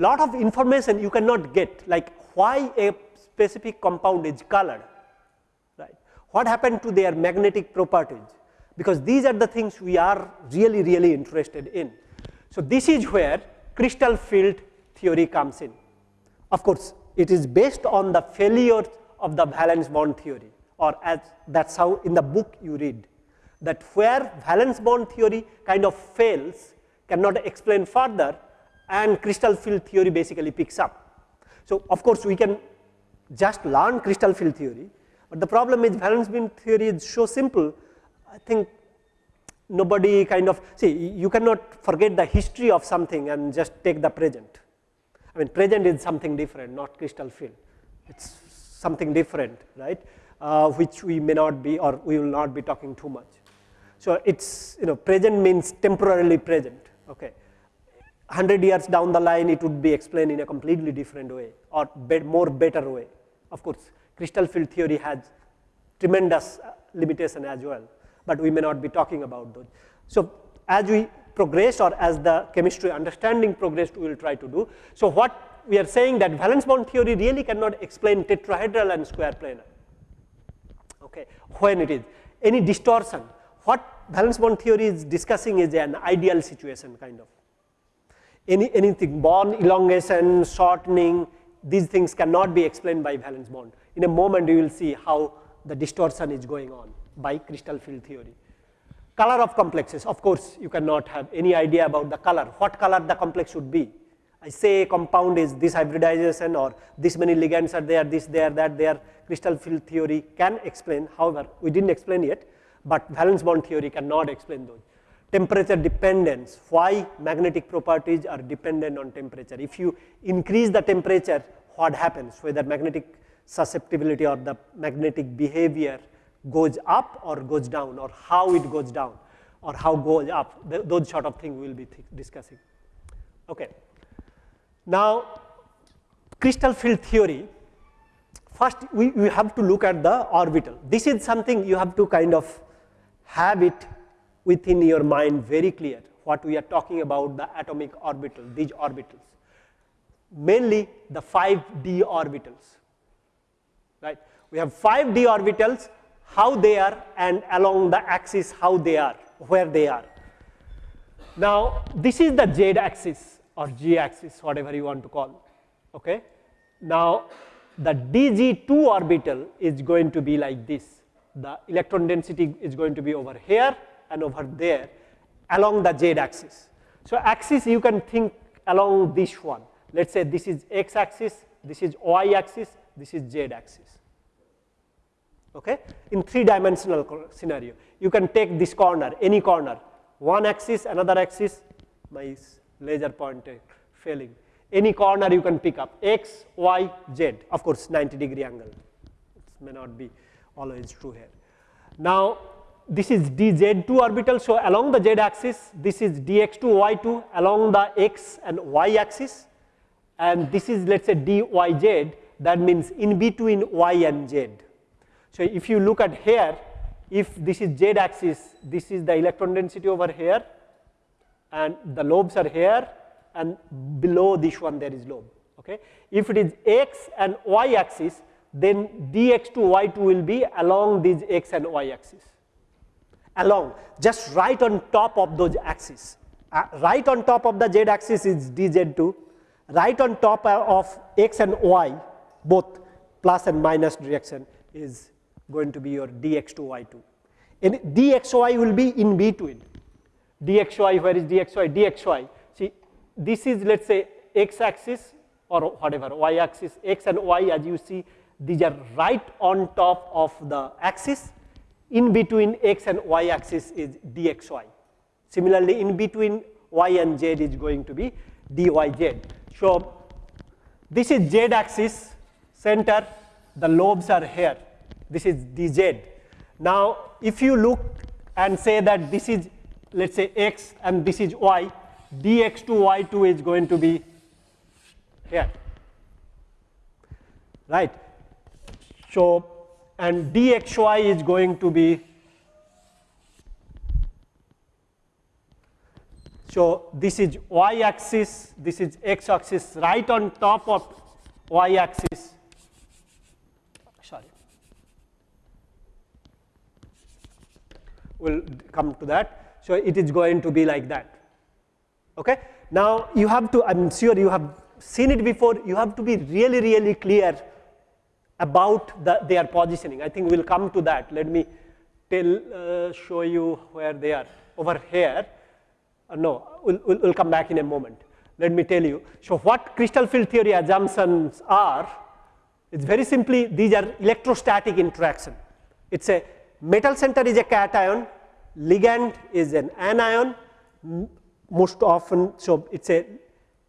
lot of information you cannot get like why a specific compound is colored, right. What happened to their magnetic properties because these are the things we are really, really interested in. So, this is where crystal field theory comes in. Of course, it is based on the failure of the valence bond theory or as that is how in the book you read that where valence bond theory kind of fails cannot explain further and crystal field theory basically picks up. So, of course, we can just learn crystal field theory, but the problem is valence bond theory is so simple, I think nobody kind of see you cannot forget the history of something and just take the present. I mean present is something different not crystal field, it is something different right uh, which we may not be or we will not be talking too much. So, it is you know present means temporarily present okay 100 years down the line it would be explained in a completely different way or be more better way. Of course, crystal field theory has tremendous uh, limitation as well, but we may not be talking about those. So, as we progress or as the chemistry understanding progressed we will try to do. So, what we are saying that valence bond theory really cannot explain tetrahedral and square planar okay, when it is any distortion. What valence bond theory is discussing is an ideal situation kind of any, anything bond elongation, shortening, these things cannot be explained by valence bond. In a moment you will see how the distortion is going on by crystal field theory. Color of complexes, of course, you cannot have any idea about the color, what color the complex should be. I say compound is this hybridization or this many ligands are there, this, there, that, there, crystal field theory can explain, however, we did not explain yet, but valence bond theory cannot explain those. Temperature dependence, why magnetic properties are dependent on temperature. If you increase the temperature, what happens, whether magnetic susceptibility or the magnetic behavior goes up or goes down or how it goes down or how goes up, those sort of things we will be discussing. Okay. Now, crystal field theory, first we, we have to look at the orbital. This is something you have to kind of have it within your mind very clear what we are talking about the atomic orbital, these orbitals, mainly the 5d orbitals, right. We have 5d orbitals, how they are and along the axis how they are, where they are. Now, this is the z axis or g axis, whatever you want to call, okay. Now, the dz2 orbital is going to be like this, the electron density is going to be over here and over there along the z axis. So, axis you can think along this one. Let us say this is x axis, this is y axis, this is z axis. Okay? In three dimensional scenario, you can take this corner, any corner, one axis, another axis, my laser pointer eh, failing. Any corner you can pick up x, y, z, of course 90 degree angle. It may not be always true here. Now, this is dz2 orbital. So, along the z axis this is dx2 y2 along the x and y axis and this is let us say dyz that means in between y and z. So, if you look at here if this is z axis this is the electron density over here and the lobes are here and below this one there is lobe. Okay. If it is x and y axis then dx2 y2 will be along these x and y axis along just right on top of those axes. Uh, right on top of the z axis is dz2, right on top of x and y both plus and minus direction is going to be your dx2 y2. And dxy will be in between. dxy, where is dxy? dxy. See, this is let us say x axis or whatever, y axis, x and y as you see, these are right on top of the axis in between x and y axis is dxy. Similarly, in between y and z is going to be dyz. So, this is z axis center, the lobes are here, this is dz. Now, if you look and say that this is let us say x and this is y, dx2 y2 is going to be here, right. So, and dxy is going to be So, this is y axis, this is x axis right on top of y axis. Sorry. We will come to that. So, it is going to be like that. Okay? Now, you have to, I am sure you have seen it before, you have to be really, really clear about the, their positioning. I think we will come to that. Let me tell, uh, show you where they are. Over here, uh, no, we'll, we'll, we'll come back in a moment. Let me tell you. So, what crystal field theory assumptions are, it's very simply these are electrostatic interaction. It's a metal center is a cation, ligand is an anion, most often, so it's a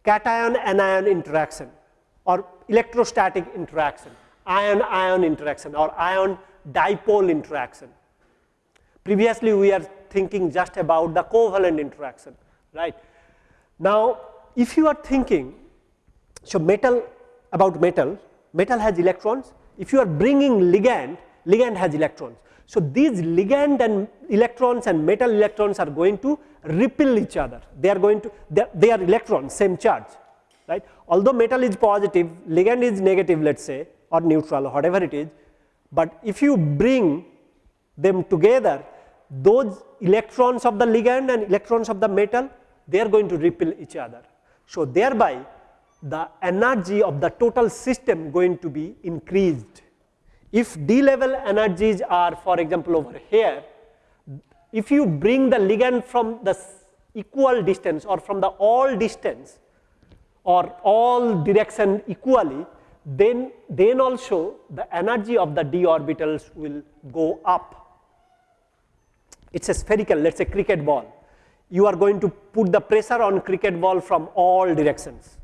cation anion interaction or electrostatic interaction, ion ion interaction or ion dipole interaction. Previously, we are thinking just about the covalent interaction, right. Now, if you are thinking, so metal about metal, metal has electrons, if you are bringing ligand, ligand has electrons. So, these ligand and electrons and metal electrons are going to repel each other, they are going to, they, they are electrons, same charge, right. Although metal is positive, ligand is negative let us say or neutral or whatever it is, but if you bring them together, those electrons of the ligand and electrons of the metal, they are going to repel each other. So, thereby the energy of the total system going to be increased. If d level energies are for example, over here, if you bring the ligand from the equal distance or from the all distance or all direction equally, then, then also the energy of the d orbitals will go up it is a spherical let us say cricket ball. You are going to put the pressure on cricket ball from all directions.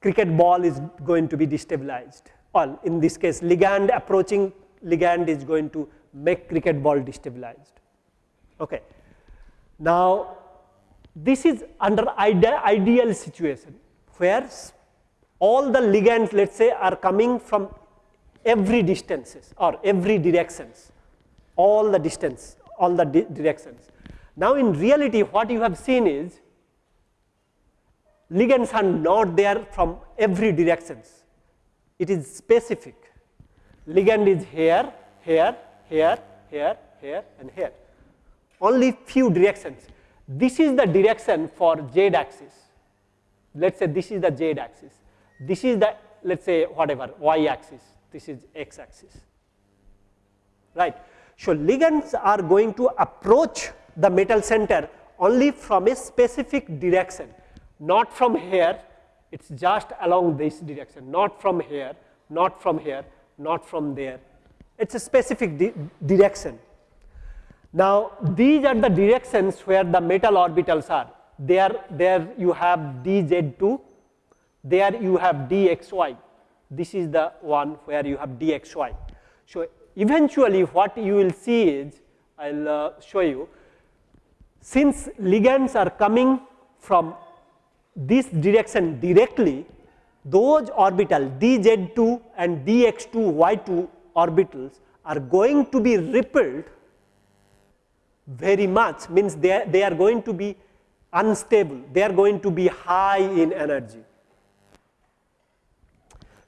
Cricket ball is going to be destabilized well in this case ligand approaching ligand is going to make cricket ball destabilized. Okay. Now, this is under ide ideal situation where all the ligands let us say are coming from every distances or every directions all the distance, all the di directions. Now, in reality what you have seen is ligands are not there from every directions, it is specific. Ligand is here, here, here, here, here and here, only few directions. This is the direction for z axis, let us say this is the z axis, this is the let us say whatever y axis, this is x axis, right. So, ligands are going to approach the metal center only from a specific direction, not from here, it is just along this direction, not from here, not from here, not from there, it is a specific di direction. Now, these are the directions where the metal orbitals are, there, there you have dz2, there you have dxy, this is the one where you have dxy. So, eventually what you will see is, I will uh, show you, since ligands are coming from this direction directly, those orbital dz2 and dx2 y2 orbitals are going to be rippled very much means they, they are going to be unstable, they are going to be high in energy.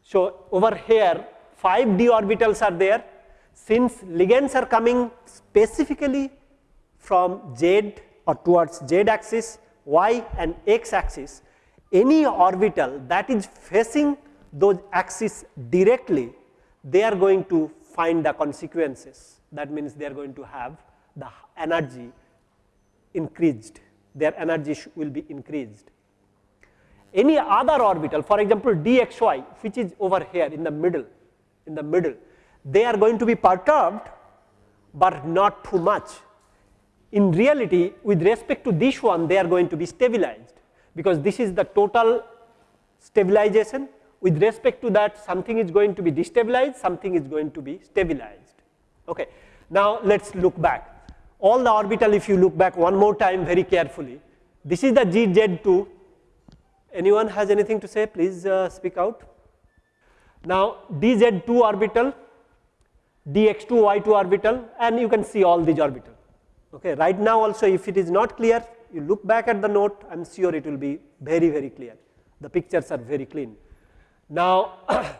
So, over here 5 d orbitals are there since ligands are coming specifically from z or towards z axis, y and x axis, any orbital that is facing those axes directly, they are going to find the consequences. That means they are going to have the energy increased, their energy will be increased. Any other orbital, for example, dxy, which is over here in the middle, in the middle, they are going to be perturbed, but not too much. In reality, with respect to this one, they are going to be stabilized, because this is the total stabilization. With respect to that, something is going to be destabilized, something is going to be stabilized. Okay. Now, let us look back. All the orbital, if you look back one more time very carefully, this is the dz2, anyone has anything to say, please uh, speak out. Now, dz2 orbital, dx2 y2 orbital and you can see all these orbital. Okay. Right now also if it is not clear, you look back at the note, I am sure it will be very, very clear. The pictures are very clean. Now,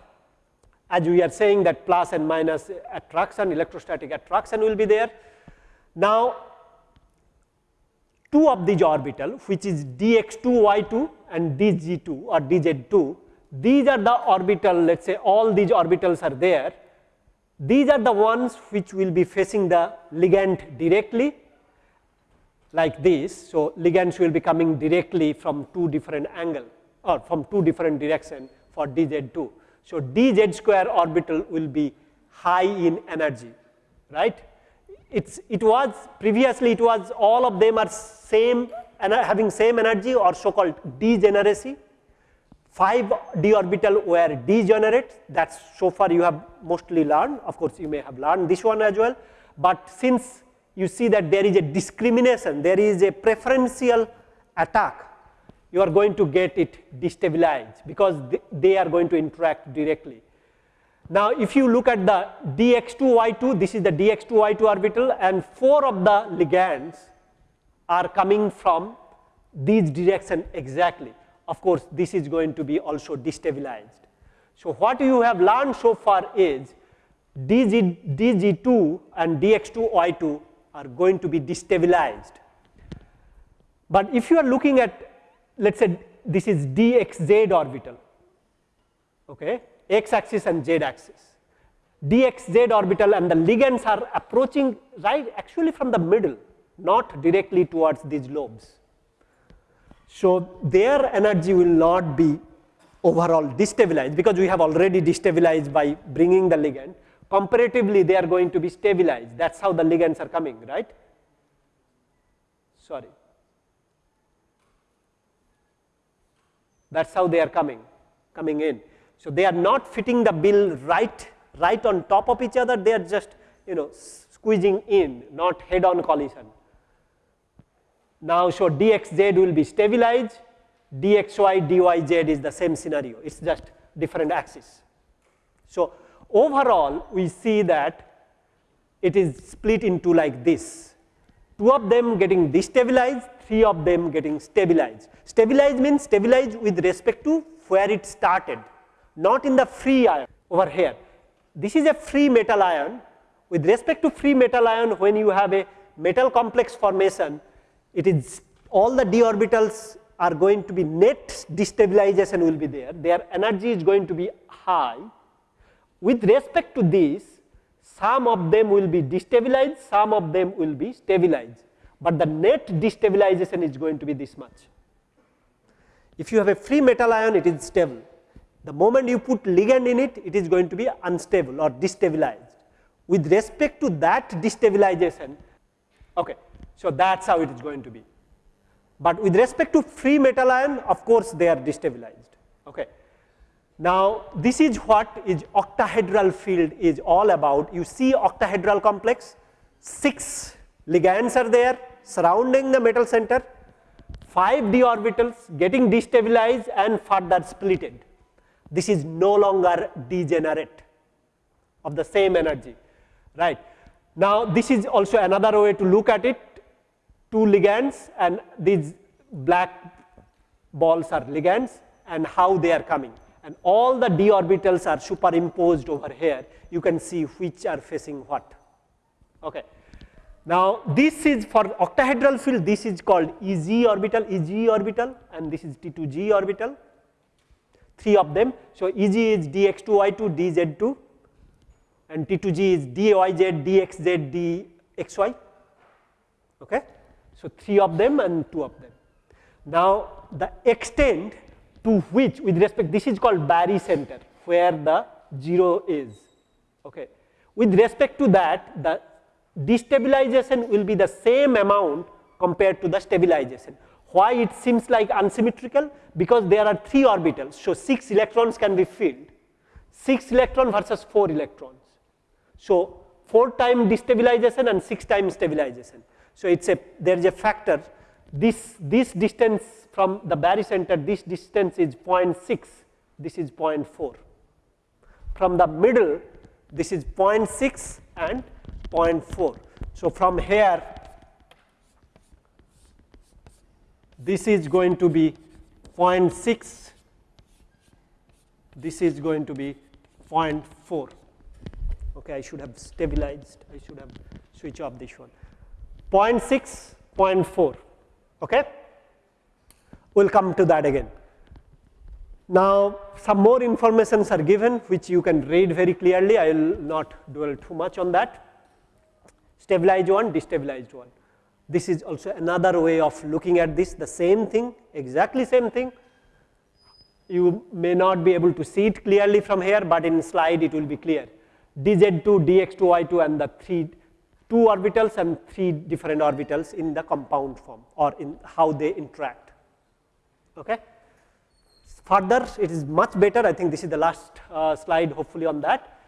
as we are saying that plus and minus attraction, electrostatic attraction will be there. Now, two of these orbital which is dx2 y2 and dz2 or dz2, these are the orbital let us say all these orbitals are there. These are the ones which will be facing the ligand directly like this. So, ligands will be coming directly from two different angle or from two different direction for dz2. So, dz square orbital will be high in energy, right. It's, it was previously it was all of them are same and having same energy or so called degeneracy. 5 d orbital were degenerate that is so far you have mostly learned of course you may have learned this one as well, but since you see that there is a discrimination there is a preferential attack you are going to get it destabilized because they are going to interact directly. Now, if you look at the dx2y2, this is the dx2y2 orbital and 4 of the ligands are coming from these direction exactly. Of course, this is going to be also destabilized. So, what you have learned so far is DG, DZ2 and DX2Y2 are going to be destabilized. But if you are looking at let us say this is dxz orbital, okay, x axis and z axis. dxz orbital and the ligands are approaching right actually from the middle, not directly towards these lobes. So, their energy will not be overall destabilized because we have already destabilized by bringing the ligand. Comparatively, they are going to be stabilized. That is how the ligands are coming, right? Sorry. That is how they are coming, coming in. So, they are not fitting the bill right, right on top of each other, they are just you know squeezing in, not head on collision. Now, so dxz will be stabilized, dxy, dyz is the same scenario, it is just different axis. So, overall we see that it is split into like this, two of them getting destabilized, three of them getting stabilized. Stabilized means stabilized with respect to where it started, not in the free ion over here. This is a free metal ion. With respect to free metal ion, when you have a metal complex formation, it is all the d orbitals are going to be net destabilization will be there. Their energy is going to be high. With respect to this, some of them will be destabilized, some of them will be stabilized, but the net destabilization is going to be this much. If you have a free metal ion, it is stable. The moment you put ligand in it, it is going to be unstable or destabilized. With respect to that destabilization, okay, so that is how it is going to be. But with respect to free metal ion, of course, they are destabilized. Okay. Now, this is what is octahedral field is all about. You see octahedral complex, 6 ligands are there surrounding the metal center, 5 d orbitals getting destabilized and further splitted. This is no longer degenerate of the same energy, right. Now, this is also another way to look at it, two ligands and these black balls are ligands and how they are coming and all the d orbitals are superimposed over here. You can see which are facing what. Okay. Now, this is for octahedral field, this is called EG orbital, EG orbital and this is T2G orbital, three of them. So, EG is dx2y2, dz2 and T2G is dyz, dxz, dxy. Okay. So, three of them and two of them. Now, the extent to which with respect this is called barycenter where the 0 is. Okay. With respect to that the destabilization will be the same amount compared to the stabilization. Why it seems like unsymmetrical? Because there are 3 orbitals. So, 6 electrons can be filled, 6 electron versus 4 electrons. So, 4 time destabilization and 6 times stabilization. So, it is a there is a factor this, this distance from the barycenter, this distance is 0.6, this is 0.4. From the middle, this is 0.6 and 0.4. So, from here, this is going to be 0.6, this is going to be 0.4. Okay, I should have stabilized, I should have switched off this one. 0.6, 0.4. Okay? We'll come to that again. Now, some more informations are given which you can read very clearly. I will not dwell too much on that. Stabilized one, destabilized one. This is also another way of looking at this, the same thing, exactly same thing. You may not be able to see it clearly from here, but in slide it will be clear. dz2, dx2, y2 and the three two orbitals and three different orbitals in the compound form or in how they interact. Okay. Further, it is much better. I think this is the last uh, slide, hopefully, on that.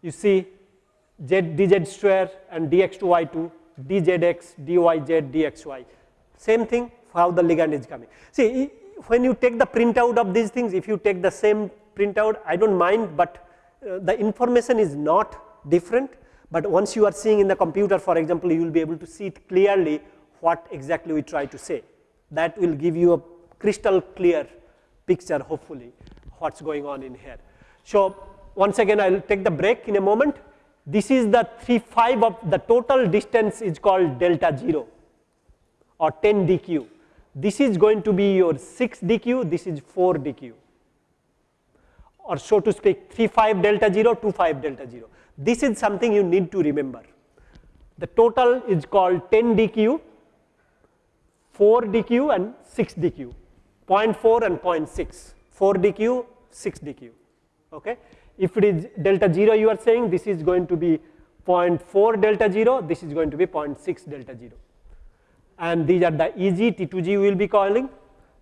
You see z dz square and dx2y2, dzx, dyz, dxy. Same thing how the ligand is coming. See, when you take the printout of these things, if you take the same printout, I don't mind, but uh, the information is not different but once you are seeing in the computer for example, you will be able to see it clearly what exactly we try to say. That will give you a crystal clear picture hopefully what is going on in here. So, once again I will take the break in a moment. This is the 3 5 of the total distance is called delta 0 or 10 dq. This is going to be your 6 dq, this is 4 dq or so to speak 3 5 delta 0, 2 5 delta 0. This is something you need to remember. The total is called 10 dq, 4 dq and 6 dq, 0.4 and 0.6, 4 dq, 6 dq. Okay? If it is delta 0 you are saying this is going to be 0.4 delta 0, this is going to be 0.6 delta 0. And these are the EG, T2G we will be calling.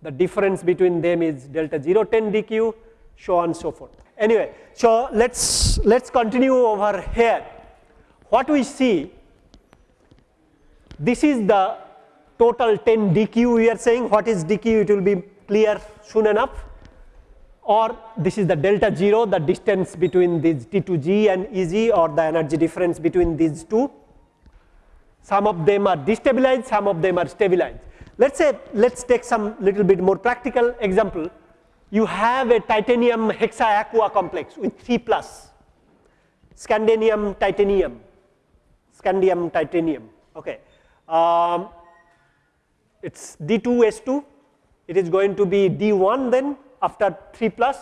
The difference between them is delta 0 10 dq, so on so forth. Anyway, so let's let's continue over here. What we see, this is the total 10 dq we are saying. What is dq? It will be clear soon enough. Or this is the delta 0, the distance between these T2G and EG or the energy difference between these two. Some of them are destabilized, some of them are stabilized. Let's say, let's take some little bit more practical example you have a titanium hexa-aqua complex with 3 plus, scandium titanium, scandium titanium. Okay. Um, it's D2S2, it is going to be D1 then after 3 plus,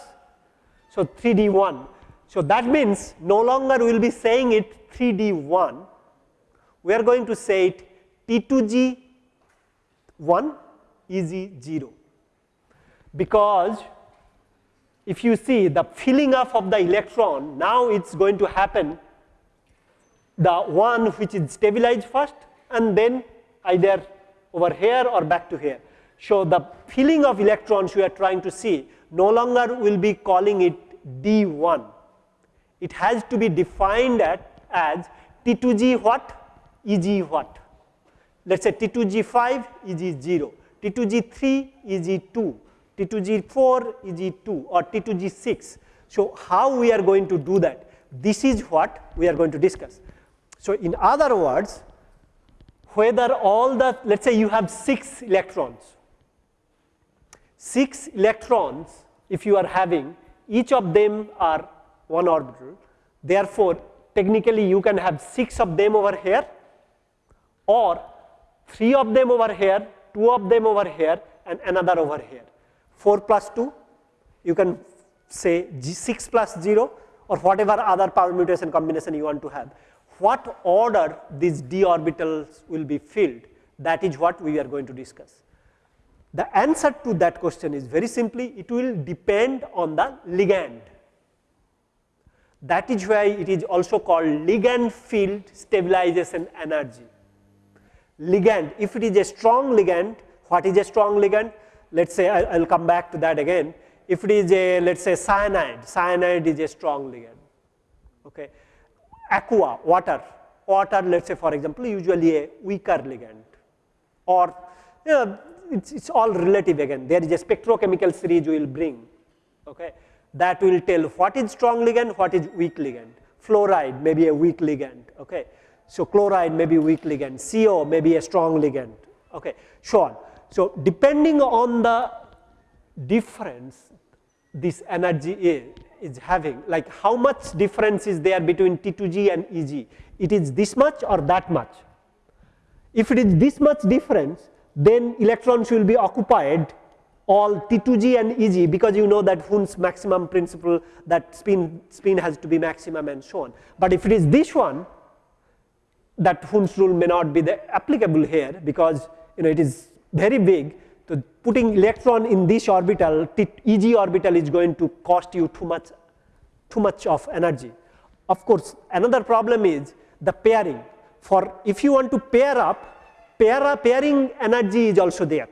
so 3D1. So that means no longer we will be saying it 3D1, we are going to say it T2G1 EG0 because if you see the filling up of the electron, now it's going to happen the one which is stabilized first and then either over here or back to here. So the filling of electrons we are trying to see no longer will be calling it D1. It has to be defined at, as T2G what, EG what. Let us say T2G5, EG0, T2G3, EG2, T2G4 EG2 or T2G6. So, how we are going to do that? This is what we are going to discuss. So, in other words, whether all the, let us say you have 6 electrons, 6 electrons if you are having, each of them are one orbital, therefore, technically you can have 6 of them over here or 3 of them over here, 2 of them over here and another over here. 4 plus 2, you can say 6 plus 0 or whatever other permutation combination you want to have. What order these d orbitals will be filled that is what we are going to discuss. The answer to that question is very simply it will depend on the ligand. That is why it is also called ligand field stabilization energy. Ligand, if it is a strong ligand, what is a strong ligand? Let us say I will come back to that again. If it is a let us say cyanide, cyanide is a strong ligand. Okay. Aqua, water, water let us say for example usually a weaker ligand or you know, it's, it's all relative again. There is a spectrochemical series we will bring, okay, that will tell what is strong ligand, what is weak ligand. Fluoride may be a weak ligand, okay. So chloride may be weak ligand, CO may be a strong ligand, okay, so on. So depending on the difference this energy is, is having, like how much difference is there between T2G and EG, it is this much or that much. If it is this much difference, then electrons will be occupied all T2G and EG because you know that Hund's maximum principle that spin, spin has to be maximum and so on. But if it is this one, that Hund's rule may not be the applicable here because you know it is very big. So putting electron in this orbital, EG orbital is going to cost you too much, too much of energy. Of course, another problem is the pairing. For if you want to pair up, pair, pairing energy is also there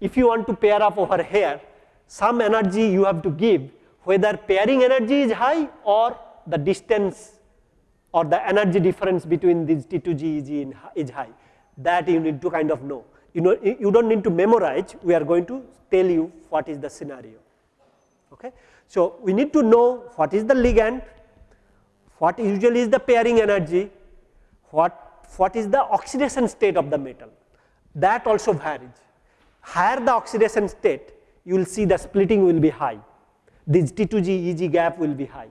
if you want to pair up over here, some energy you have to give whether pairing energy is high or the distance or the energy difference between these T2G EG is high. That you need to kind of know. You know, you don't need to memorize. We are going to tell you what is the scenario. Okay. So we need to know what is the ligand, what usually is the pairing energy, what what is the oxidation state of the metal. That also varies higher the oxidation state, you will see the splitting will be high. This T2G EG gap will be high.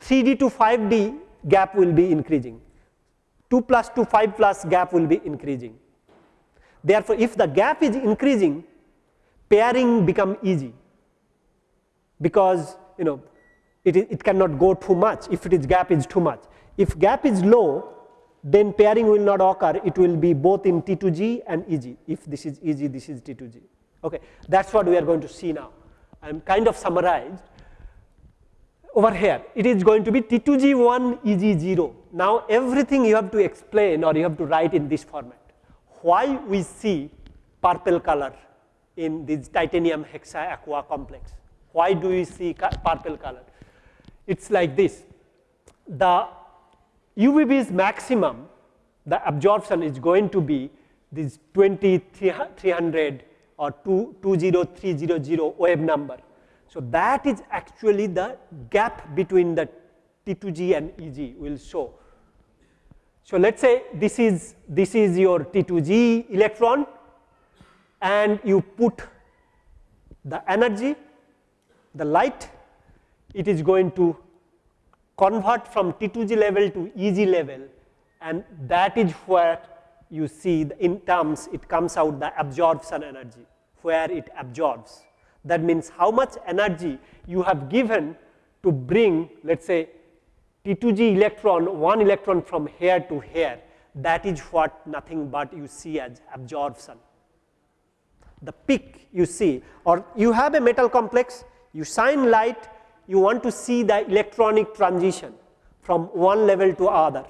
3D to 5D gap will be increasing. 2 plus to 5 plus gap will be increasing. Therefore, if the gap is increasing, pairing become easy because you know it, it cannot go too much if it is gap is too much. If gap is low, then pairing will not occur, it will be both in T2G and EG. If this is EG, this is T2G. Okay, that's what we are going to see now. I'm kind of summarized. Over here, it is going to be T2G1, EG0. Now, everything you have to explain or you have to write in this format. Why we see purple color in this titanium hexa aqua complex? Why do we see purple color? It's like this. The UV-Vis maximum, the absorption is going to be this 2300 or 20300 wave number. So that is actually the gap between the T2G and EG will show. So let's say this is this is your T2G electron and you put the energy, the light, it is going to convert from T2G level to EG level and that is where you see the in terms it comes out the absorption energy where it absorbs. That means how much energy you have given to bring let us say T2G electron one electron from here to here that is what nothing but you see as absorption. The peak you see or you have a metal complex you shine light you want to see the electronic transition from one level to other.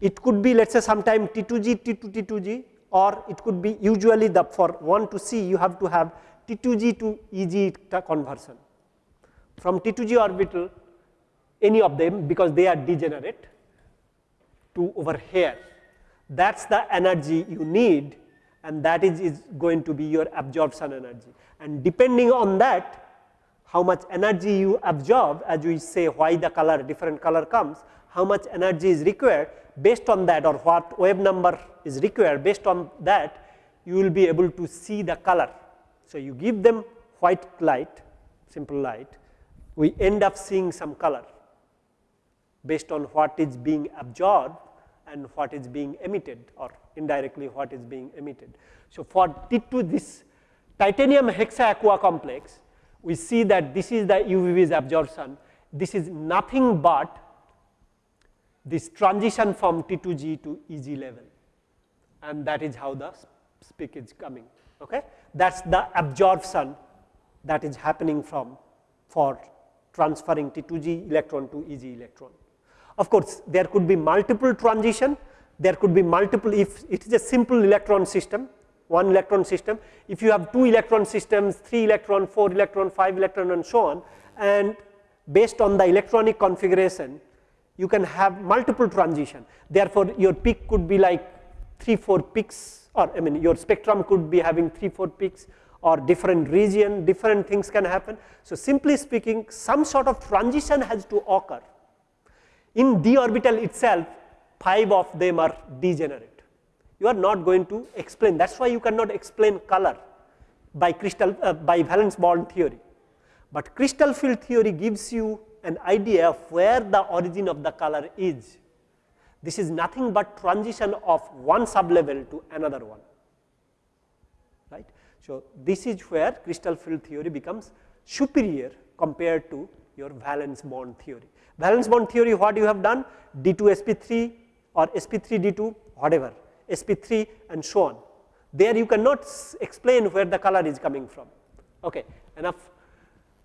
It could be let us say sometime T2G, T2, T2G or it could be usually the for one to see you have to have T2G to EG conversion. From T2G orbital any of them because they are degenerate to over here. That is the energy you need and that is, is going to be your absorption energy and depending on that how much energy you absorb as we say why the color different color comes, how much energy is required based on that or what wave number is required based on that you will be able to see the color. So, you give them white light simple light we end up seeing some color based on what is being absorbed and what is being emitted or indirectly what is being emitted. So, for T2 this titanium hexa aqua complex we see that this is the UV-Vis absorption. This is nothing but this transition from T2G to EG level and that is how the speak is coming. Okay? That is the absorption that is happening from for transferring T2G electron to EG electron. Of course, there could be multiple transition, there could be multiple if it is a simple electron system, one electron system. If you have two electron systems, three electron, four electron, five electron and so on and based on the electronic configuration you can have multiple transition. Therefore, your peak could be like 3 4 peaks or I mean your spectrum could be having 3 4 peaks or different region different things can happen. So, simply speaking some sort of transition has to occur in d orbital itself 5 of them are degenerate. You are not going to explain that is why you cannot explain color by crystal uh, by valence bond theory, but crystal field theory gives you an idea of where the origin of the color is. This is nothing but transition of one sublevel to another one. Right. So, this is where crystal field theory becomes superior compared to your valence bond theory. Valence bond theory what you have done D2 sp3 or sp3 d2 whatever sp3 and so on. There you cannot explain where the color is coming from. Okay, enough.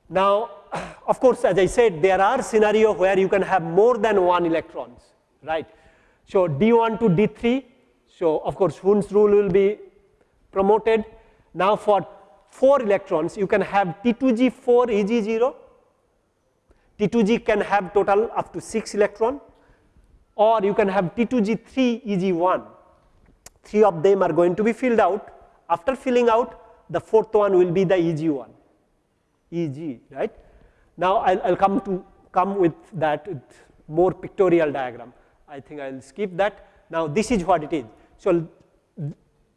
Now, of course, as I said there are scenario where you can have more than one electrons, right. So, d1 to d3, so of course, Hund's rule will be promoted. Now, for 4 electrons you can have T2G4 EG0, T2G can have total up to 6 electron or you can have T2G3 EG1. Three of them are going to be filled out. After filling out, the fourth one will be the EG1, EG, right. Now, I will come to come with that with more pictorial diagram. I think I will skip that. Now, this is what it is. So,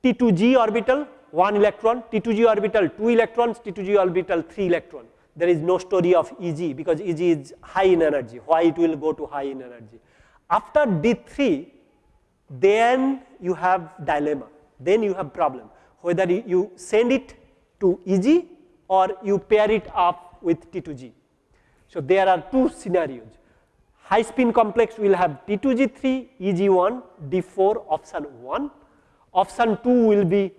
T2G orbital 1 electron, T2G orbital 2 electrons, T2G orbital 3 electron. There is no story of EG because EG is high in energy. Why it will go to high in energy? After D3, then you have dilemma, then you have problem whether you send it to EG or you pair it up with T2G. So, there are two scenarios. High spin complex will have T2G3, EG1, D4 option 1, option 2 will be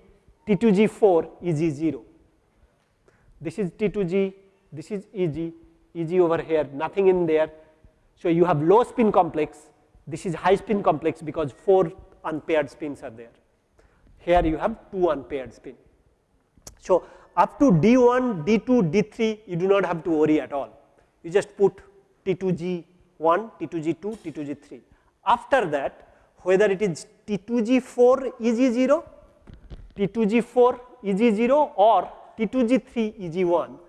T2G4, EG0. This is T2G, this is EG, EG over here, nothing in there. So, you have low spin complex this is high spin complex because 4 unpaired spins are there. Here you have 2 unpaired spin. So, up to D1, D2, D3 you do not have to worry at all. You just put T2G1, T2G2, T2G3. After that whether it is T2G4 EG0, T2G4 EG0 or T2G3 EG1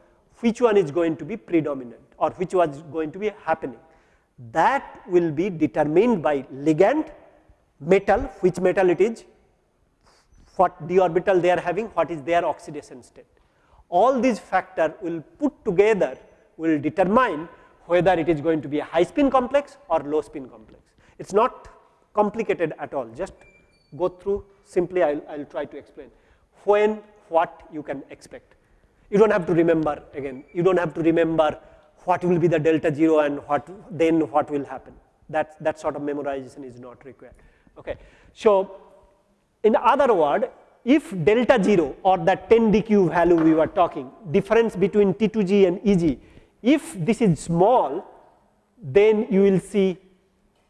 which one is going to be predominant or which was going to be happening that will be determined by ligand, metal, which metal it is, what d orbital they are having, what is their oxidation state. All these factors will put together will determine whether it is going to be a high spin complex or low spin complex. It is not complicated at all, just go through simply I will try to explain when what you can expect. You do not have to remember again, you do not have to remember what will be the delta 0 and what then what will happen. That, that sort of memorization is not required. Okay. So, in other word, if delta 0 or that 10 dq value we were talking, difference between T2G and EG, if this is small, then you will see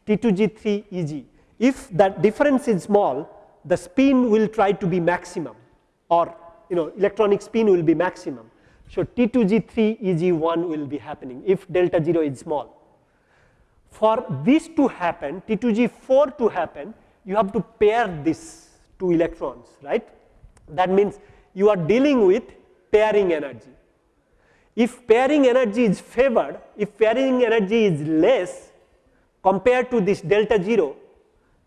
T2G3 EG. If that difference is small, the spin will try to be maximum or you know electronic spin will be maximum. So, T2G3 EG1 will be happening if delta 0 is small. For this to happen, T2G4 to happen, you have to pair these two electrons, right. That means you are dealing with pairing energy. If pairing energy is favored, if pairing energy is less compared to this delta 0,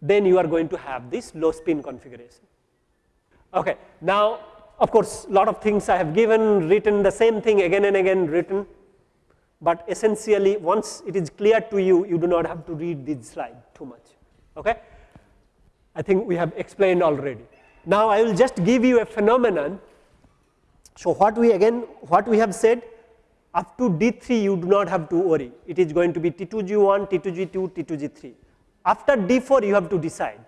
then you are going to have this low spin configuration. Okay. Now, of course, lot of things I have given, written the same thing again and again written, but essentially once it is clear to you, you do not have to read this slide too much. Okay? I think we have explained already. Now, I will just give you a phenomenon. So, what we again, what we have said up to D3 you do not have to worry, it is going to be T2G1, T2G2, T2G3. After D4 you have to decide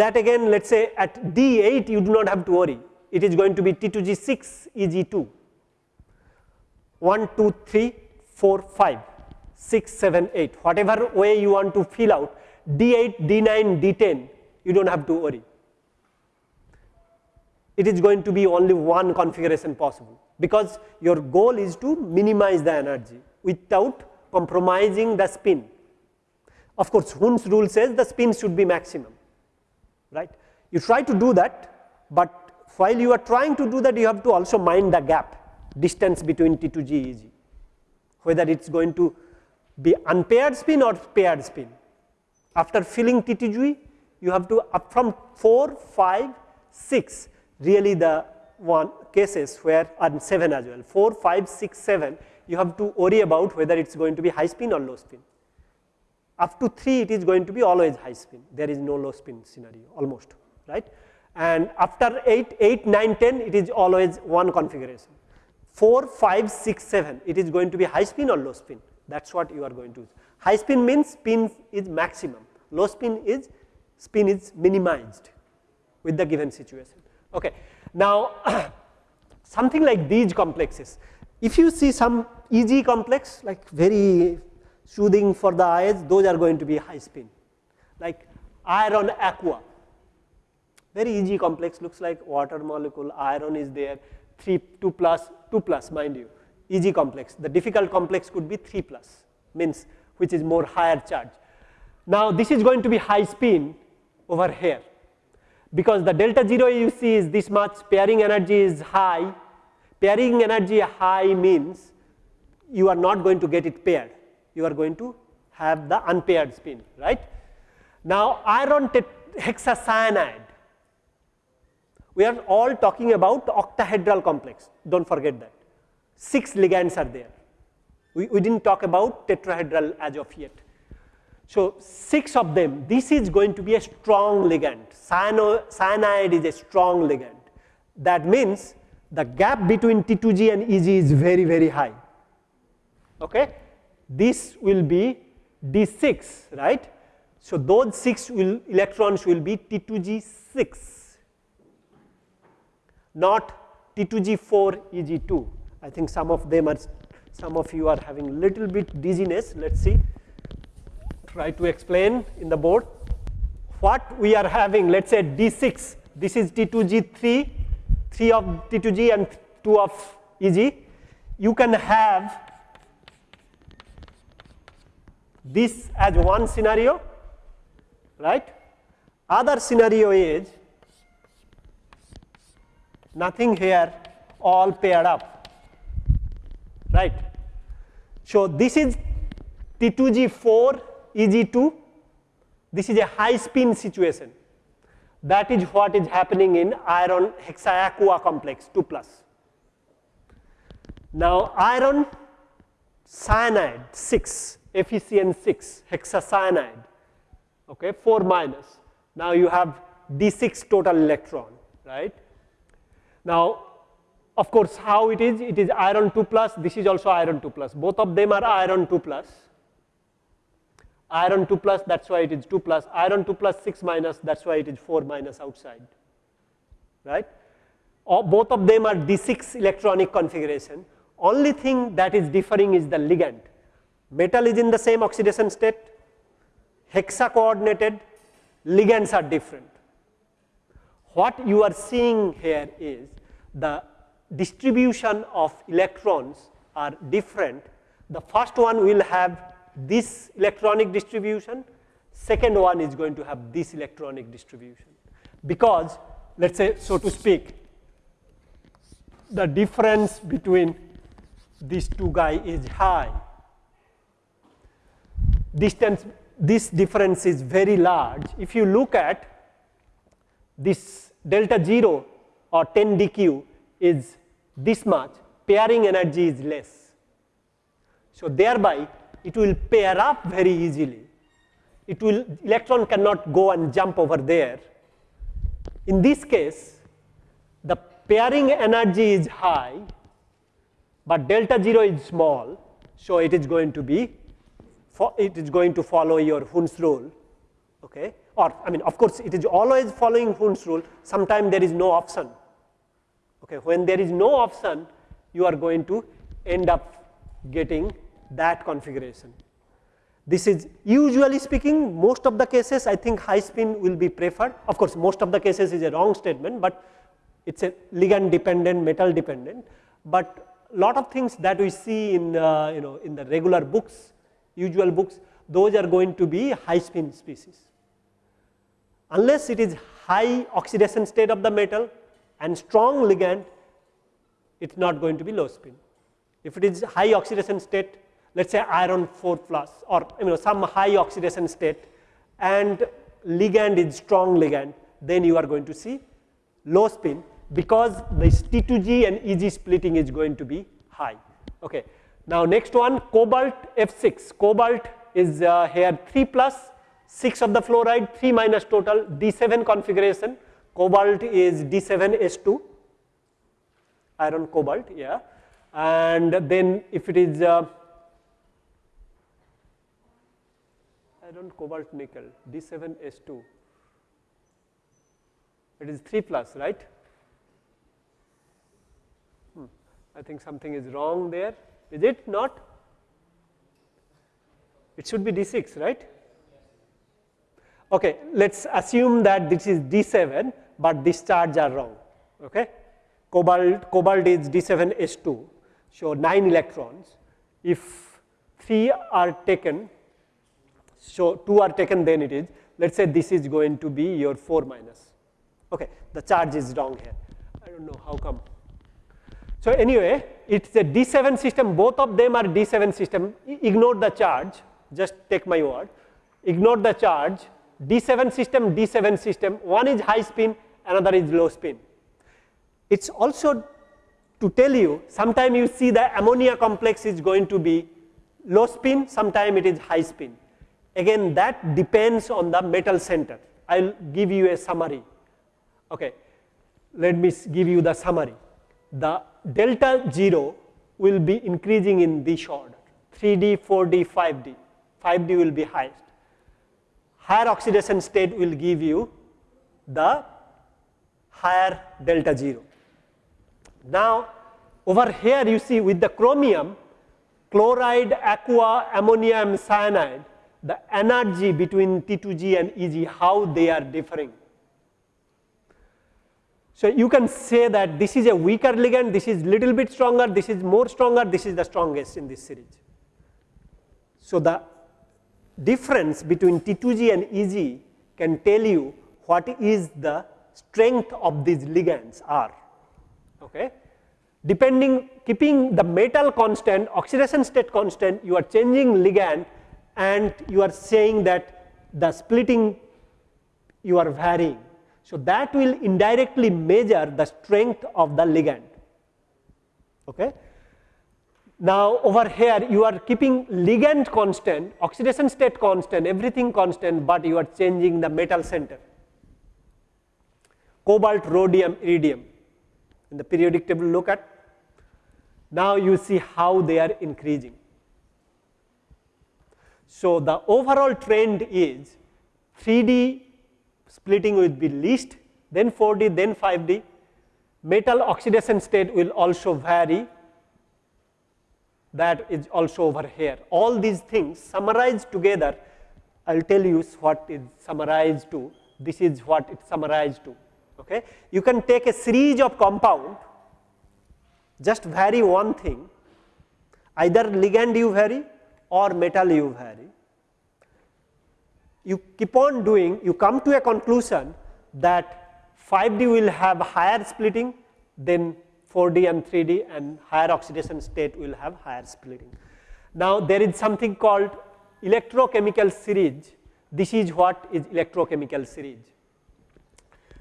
that again let us say at D8 you do not have to worry, it is going to be T2G6 EG2, 1, 2, 3, 4, 5, 6, 7, 8, whatever way you want to fill out D8, D9, D10 you do not have to worry. It is going to be only one configuration possible because your goal is to minimize the energy without compromising the spin. Of course, Hund's rule says the spin should be maximum right. You try to do that, but while you are trying to do that, you have to also mind the gap, distance between T2G, EG, whether it is going to be unpaired spin or paired spin. After filling T2G, you have to up from 4, 5, 6, really the one cases where and 7 as well, 4, 5, 6, 7, you have to worry about whether it is going to be high spin or low spin. Up to 3, it is going to be always high spin, there is no low spin scenario almost, right. And after 8, 8, 9, 10, it is always one configuration. 4, 5, 6, 7, it is going to be high spin or low spin, that is what you are going to use. High spin means spin is maximum, low spin is spin is minimized with the given situation. Okay. Now, something like these complexes, if you see some easy complex like very soothing for the eyes, those are going to be high spin, like iron aqua, very easy complex looks like water molecule, iron is there, 3, 2 plus, 2 plus mind you, easy complex. The difficult complex could be 3 plus, means which is more higher charge. Now, this is going to be high spin over here because the delta 0 you see is this much, pairing energy is high. Pairing energy high means you are not going to get it paired, you are going to have the unpaired spin, right. Now, iron hexacyanide, we are all talking about octahedral complex, do not forget that. 6 ligands are there, we, we did not talk about tetrahedral as of yet. So, 6 of them, this is going to be a strong ligand, Cyano, cyanide is a strong ligand. That means the gap between T2G and EG is very, very high. Okay? This will be D6, right? So, those 6 will, electrons will be T2G6, not T2G4 EG2. I think some of them are, some of you are having little bit dizziness, let us see try to explain in the board. What we are having, let us say D6, this is T2G3, 3 of T2G and 2 of EG. You can have this as one scenario, right? Other scenario is nothing here, all paired up, right? So, this is T2G4 Eg2, this is a high spin situation. That is what is happening in iron hexaaqua complex 2 plus. Now, iron cyanide 6, FeCN 6, hexacyanide, okay, 4 minus. Now, you have D6 total electron, right. Now, of course, how it is? It is iron 2 plus, this is also iron 2 plus. Both of them are iron 2 plus iron 2 plus that is why it is 2 plus, iron 2 plus 6 minus that is why it is 4 minus outside, right. Both of them are D6 electronic configuration, only thing that is differing is the ligand. Metal is in the same oxidation state, hexa coordinated, ligands are different. What you are seeing here is the distribution of electrons are different. The first one will have this electronic distribution, second one is going to have this electronic distribution. Because let us say so to speak, the difference between these two guy is high. Distance, this difference is very large. If you look at this delta 0 or 10 dq is this much, pairing energy is less. So thereby it will pair up very easily. It will, electron cannot go and jump over there. In this case, the pairing energy is high, but delta 0 is small, so it is going to be, it is going to follow your Hund's rule, okay? Or, I mean, of course, it is always following Hund's rule, sometimes there is no option, okay? When there is no option, you are going to end up getting that configuration. This is usually speaking most of the cases I think high spin will be preferred. Of course, most of the cases is a wrong statement, but it is a ligand dependent, metal dependent. But lot of things that we see in uh, you know in the regular books, usual books, those are going to be high spin species. Unless it is high oxidation state of the metal and strong ligand, it is not going to be low spin. If it is high oxidation state, let us say iron 4 plus or you know some high oxidation state and ligand is strong ligand, then you are going to see low spin because this T2G and EG splitting is going to be high. Okay. Now, next one cobalt F6, cobalt is uh, here 3 plus 6 of the fluoride 3 minus total D7 configuration, cobalt is D7S2 iron cobalt yeah. And then if it is uh, iron cobalt nickel D7S2 it is 3 plus right? Hmm. I think something is wrong there is it not? It should be D6 right? Okay let's assume that this is D7 but this charge are wrong okay? Cobalt cobalt is D7S2 so 9 electrons. If 3 are taken so 2 are taken then it is let us say this is going to be your 4 minus. Okay the charge is wrong here. I do not know how come. So anyway it is a D7 system both of them are D7 system ignore the charge just take my word ignore the charge D7 system D7 system one is high spin another is low spin. It is also to tell you sometime you see the ammonia complex is going to be low spin sometime it is high spin Again that depends on the metal center. I will give you a summary. Okay. Let me give you the summary. The delta 0 will be increasing in this order 3D, 4D, 5D. 5D will be highest. Higher oxidation state will give you the higher delta 0. Now, over here you see with the chromium, chloride, aqua, ammonium cyanide, the energy between T2G and EG, how they are differing. So you can say that this is a weaker ligand, this is little bit stronger, this is more stronger, this is the strongest in this series. So the difference between T2G and EG can tell you what is the strength of these ligands are. Okay. Depending, keeping the metal constant, oxidation state constant, you are changing ligand and you are saying that the splitting you are varying. So, that will indirectly measure the strength of the ligand. Okay. Now, over here you are keeping ligand constant, oxidation state constant, everything constant, but you are changing the metal center. Cobalt, rhodium, iridium in the periodic table look at. Now, you see how they are increasing. So, the overall trend is 3D splitting will be least, then 4D, then 5D. Metal oxidation state will also vary, that is also over here. All these things summarized together, I will tell you what is summarized to, this is what it summarized to. Okay. You can take a series of compound, just vary one thing, either ligand you vary or metal you vary. You keep on doing, you come to a conclusion that 5D will have higher splitting than 4D and 3D and higher oxidation state will have higher splitting. Now, there is something called electrochemical series. This is what is electrochemical series.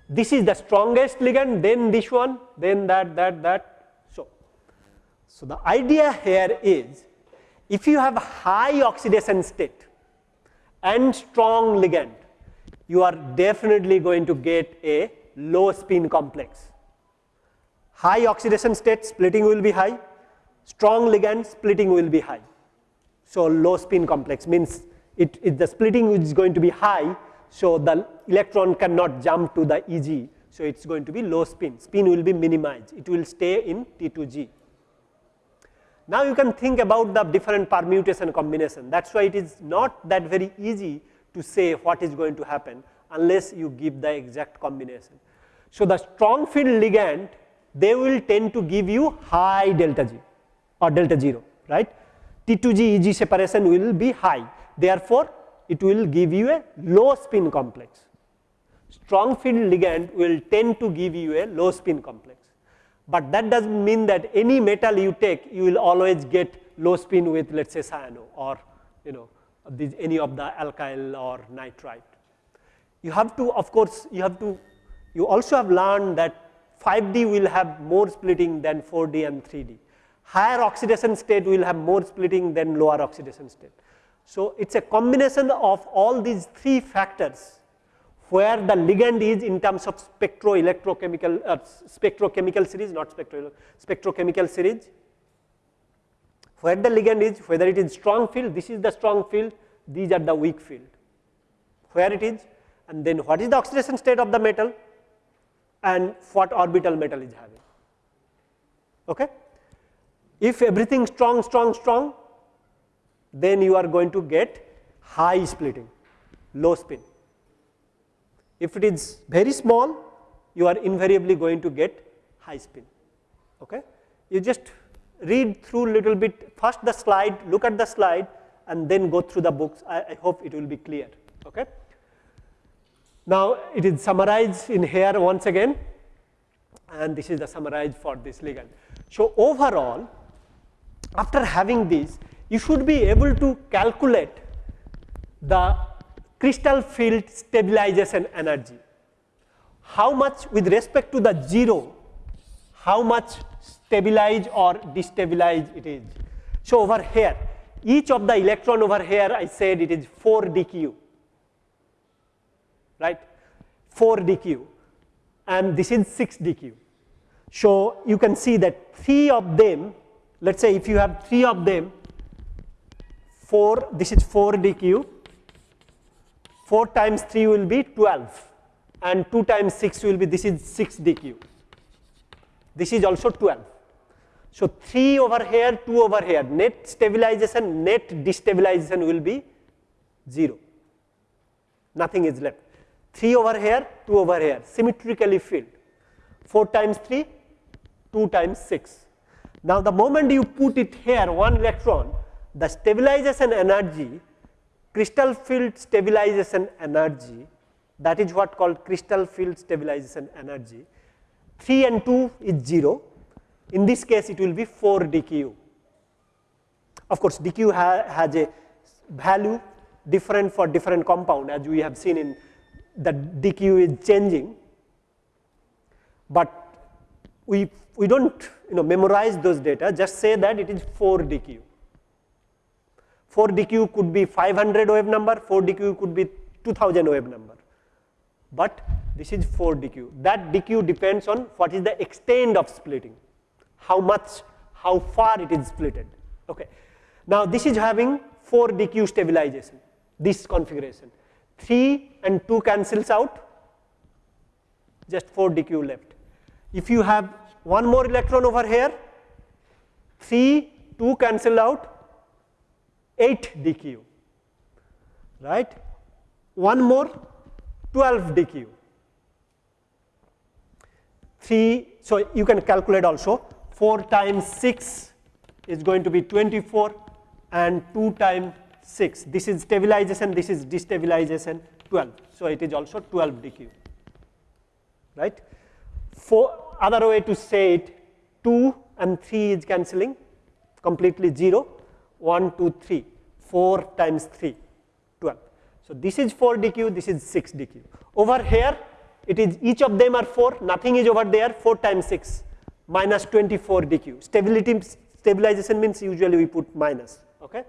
This is the strongest ligand, then this one, then that, that, that. So, so the idea here is if you have high oxidation state and strong ligand, you are definitely going to get a low spin complex. High oxidation state splitting will be high, strong ligand splitting will be high. So, low spin complex means it, it the splitting is going to be high, so the electron cannot jump to the EG. So, it is going to be low spin, spin will be minimized, it will stay in T2G. Now you can think about the different permutation combination. That is why it is not that very easy to say what is going to happen unless you give the exact combination. So the strong field ligand they will tend to give you high delta G or delta 0 right. T2G EG separation will be high therefore it will give you a low spin complex. strong field ligand will tend to give you a low spin complex. But that does not mean that any metal you take, you will always get low spin with let us say cyano or you know these, any of the alkyl or nitrite. You have to of course, you have to you also have learned that 5D will have more splitting than 4D and 3D. Higher oxidation state will have more splitting than lower oxidation state. So, it is a combination of all these three factors where the ligand is in terms of spectroelectrochemical uh, spectrochemical series not spectro spectrochemical series where the ligand is whether it is strong field this is the strong field these are the weak field where it is and then what is the oxidation state of the metal and what orbital metal is having. Okay? If everything strong, strong, strong, then you are going to get high splitting, low spin. If it is very small, you are invariably going to get high spin. Okay? You just read through little bit, first the slide, look at the slide and then go through the books. I, I hope it will be clear. Okay? Now, it is summarized in here once again and this is the summarize for this ligand. So, overall after having this you should be able to calculate the crystal field stabilization energy. How much with respect to the 0, how much stabilize or destabilize it is. So, over here each of the electron over here I said it is 4 dq right 4 dq and this is 6 dq. So, you can see that 3 of them let us say if you have 3 of them 4 this is 4 dq 4 times 3 will be 12 and 2 times 6 will be this is 6 dq this is also 12 so 3 over here 2 over here. Net stabilization net destabilization will be 0 nothing is left. 3 over here, 2 over here, symmetrically filled. 4 times 3, 2 times 6. Now, the moment you put it here, one electron, the stabilization energy, crystal field stabilization energy, that is what called crystal field stabilization energy. 3 and 2 is 0. In this case, it will be 4 dq. Of course, dq ha has a value different for different compound as we have seen in the dq is changing, but we, we do not you know memorize those data just say that it is 4 dq. 4 dq could be 500 wave number, 4 dq could be 2000 wave number, but this is 4 dq. That dq depends on what is the extent of splitting, how much, how far it is splitted. Okay. Now, this is having 4 dq stabilization, this configuration. 3 and 2 cancels out, just 4 dq left. If you have one more electron over here, 3, 2 cancel out, 8 dq, right? One more, 12 dq. 3, so you can calculate also 4 times 6 is going to be 24 and 2 times 6. This is stabilization, this is destabilization 12. So, it is also 12 dq, right. For other way to say it 2 and 3 is cancelling completely 0, 1, 2, 3, 4 times 3, 12. So, this is 4 dq, this is 6 dq. Over here it is each of them are 4, nothing is over there 4 times 6 minus 24 dq. Stability stabilization means usually we put minus. Okay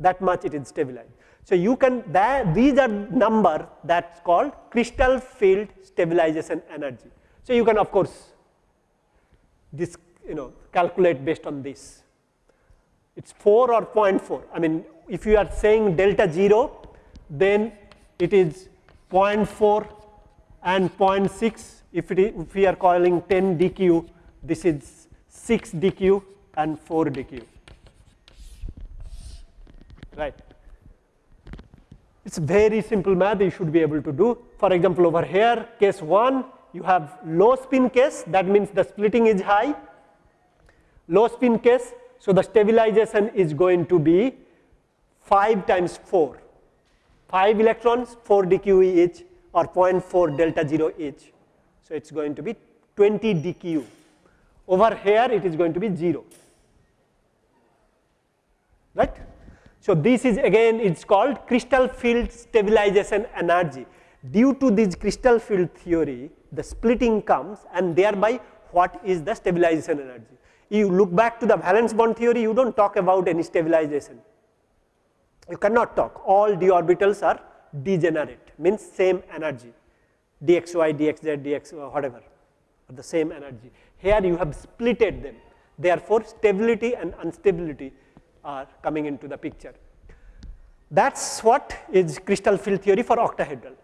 that much it is stabilized. So, you can that these are number that is called crystal field stabilization energy. So, you can of course this you know calculate based on this it is 4 or 0.4 I mean if you are saying delta 0 then it is 0.4 and 0.6 if, if we are calling 10 dq this is 6 dq and 4 dq right. It is very simple math you should be able to do. For example, over here case 1 you have low spin case that means the splitting is high, low spin case. So, the stabilization is going to be 5 times 4, 5 electrons 4 dq each or 0.4 delta 0 H. So, it is going to be 20 dq. Over here it is going to be 0, right. So, this is again it is called crystal field stabilization energy. Due to this crystal field theory, the splitting comes and thereby what is the stabilization energy. You look back to the valence bond theory, you do not talk about any stabilization. You cannot talk, all d orbitals are degenerate, means same energy, dxy, dxz, dx, uh, whatever, the same energy. Here you have splitted them, therefore, stability and instability are coming into the picture. That is what is crystal field theory for octahedral.